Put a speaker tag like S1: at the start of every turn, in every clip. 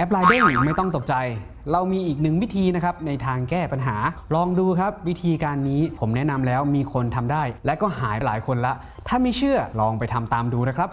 S1: แอปไลน์เด้งไม่ต้องตกใจ เรามีอีกหนึ่งวิธีนะครับในทางแก้ปัญหา ลองดูครับวิธีการนี้ผมแนะนำแล้วมีคนทำได้ และก็หายหลายคนละ ถ้าไม่เชื่อลองไปทำตามดูนะครับ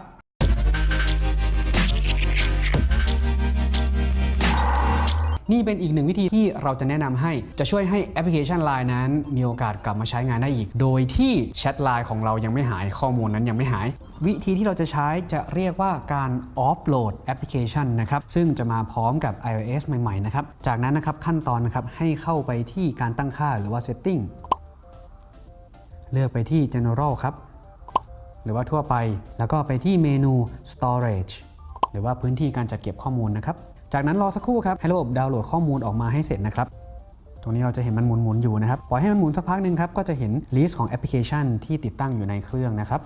S1: นี่เป็นอีกหนึ่งวิธีที่เราจะแนะนำให้จะช่วยให้แอปพลิเคชัน Line นั้น มีโอกาสกลับมาใช้งานได้อีก โดยที่แชทไลน์ของเรายังไม่หายข้อมูลนั้นยังไม่หาย วิธีที่เราจะใช้จะเรียกว่าการ offload แอปพลิเคชันนะครับซึ่งจะมาพร้อมกับ iOS ใหม่ๆนะครับจากนั้นนะครับขั้นตอนนะครับให้เข้าไปที่การตั้งค่าหรือว่า Setting เลือกไปที่ General ครับ หรือว่าทั่วไป แล้วก็ไปที่เมนู storage หรือว่าพื้นที่การจัดเก็บข้อมูลนะครับ จากนั้นรอสักครู่ครับให้ระบบดาวน์โหลดข้อมูลออกมาให้เสร็จนะครับตรงนี้เราจะเห็นมันหมุนๆอยู่นะครับปล่อยให้มันหมุนสักพักหนึ่งครับก็จะเห็น list ของแอปพลิเคชันที่ติดตั้งอยู่ในเครื่องนะครับ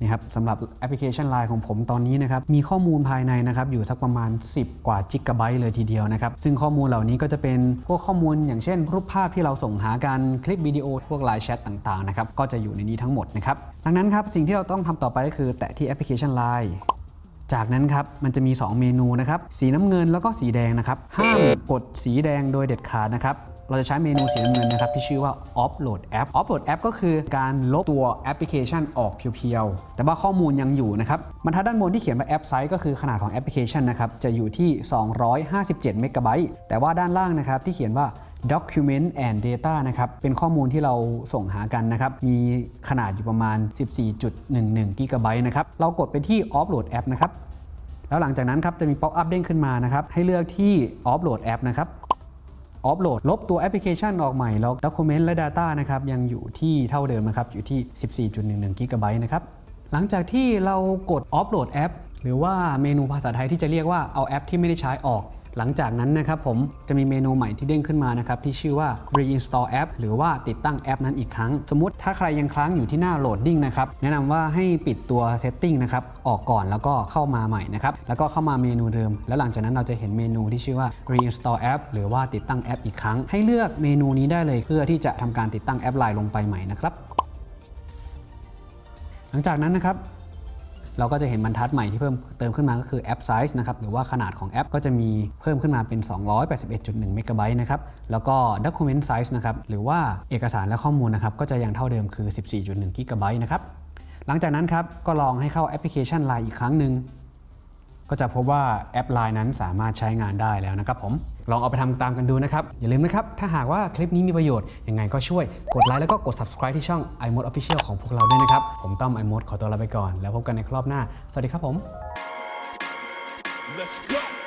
S1: นี่ครับสำหรับแอปพลิเคชัน Line ของผมตอนนี้นะครับมีข้อมูลภายในนะครับอยู่สักประมาณ 10 กว่าจิกะไบต์เลยทีเดียวนะครับซึ่งข้อมูลเหล่านี้ก็จะเป็นพวกข้อมูลอย่างเช่น รูปภาพที่เราส่งหากันคลิปวิดีโอพวกไลน์แชทต่างๆนะครับก็จะอยู่ในนี้ทั้งหมดนะครับดังนั้นครับสิ่งที่เราต้องทำต่อไปก็คือแตะที่แอปพลิเคชัน Line จากนั้นครับมันจะมี 2 เมนูนะครับสีน้ำเงินแล้วก็สีแดงนะครับห้ามกดสีแดงโดยเด็ดขาดนะครับเราจะใช้เมนูสีน้ำเงินนะครับที่ชื่อว่า offload app offload app ก็คือการลบตัวแอปพลิเคชันออก pure ๆ แต่ว่าข้อมูลยังอยู่นะครับบรรทัดด้านบนที่เขียนว่า app size ก็คือขนาดของแอปพลิเคชันนะครับจะอยู่ที่ 257 เมกะไบต์แต่ว่าด้านล่างนะครับที่เขียนว่า document and data นะครับ เป็นข้อมูลที่เราส่งหากันนะครับ มีขนาดอยู่ประมาณ 14.11กิกะไบต์นะครับ เรากดไปที่ offload app นะครับ แล้วหลังจากนั้นครับ จะมี pop up เด้งขึ้นมานะครับ ให้เลือกที่ offload app นะครับ offload ลบตัวแอปพลิเคชันออกใหม่ แล้ว document และ data นะครับ ยังอยู่ที่เท่าเดิมนะครับ อยู่ที่ 14.11กิกะไบต์นะครับ หลังจากที่เรากด offload app หรือว่าเมนูภาษาไทยที่จะเรียกว่าเอาแอปที่ไม่ได้ใช้ออก หลังจากนั้นนะครับผมจะมีเมนูใหม่ที่เด้งขึ้นมานะครับที่ชื่อว่า reinstall app หรือว่าติดตั้งแอปนั้นอีกครั้ง สมมติถ้าใครยังค้างอยู่ที่หน้า loading นะครับแนะนำว่าให้ปิดตัว setting นะครับออกก่อนแล้วก็เข้ามาใหม่นะครับแล้วก็เข้ามาเมนูเดิม แล้วหลังจากนั้นเราจะเห็นเมนูที่ชื่อว่า reinstall app หรือว่าติดตั้งแอปอีกครั้ง ให้เลือกเมนูนี้ได้เลยเพื่อที่จะทำการติดตั้งแอปไลน์ลงไปใหม่นะครับหลังจากนั้นนะครับ เราก็จะเห็นบรรทัดใหม่ที่เพิ่มเติมขึ้นมาก็คือ app size นะครับหรือว่าขนาดของแอปก็จะมีเพิ่มขึ้นมาเป็น 281.1 เมกะไบต์นะครับแล้วก็ Document Size นะครับหรือว่าเอกสารและข้อมูลนะครับก็จะยังเท่าเดิมคือ 14.1 กิกะไบต์นะครับหลังจากนั้นครับก็ลองให้เข้าแอปพลิเคชัน Line อีกครั้งหนึ่ง ก็จะพบว่าแอปไลน์นั้นสามารถใช้งานได้แล้วนะครับผมลองเอาไปทำตามกันดูนะครับ อย่าลืมนะครับ ถ้าหากว่าคลิปนี้มีประโยชน์ ยังไงก็ช่วยกดไลค์แล้วก็กด subscribe ที่ช่อง iMode Official ของพวกเราด้วยนะครับ ผมต้อม iMode ขอตัวลาไปก่อน แล้วพบกันในครอบหน้า สวัสดีครับผม
S2: Let's go.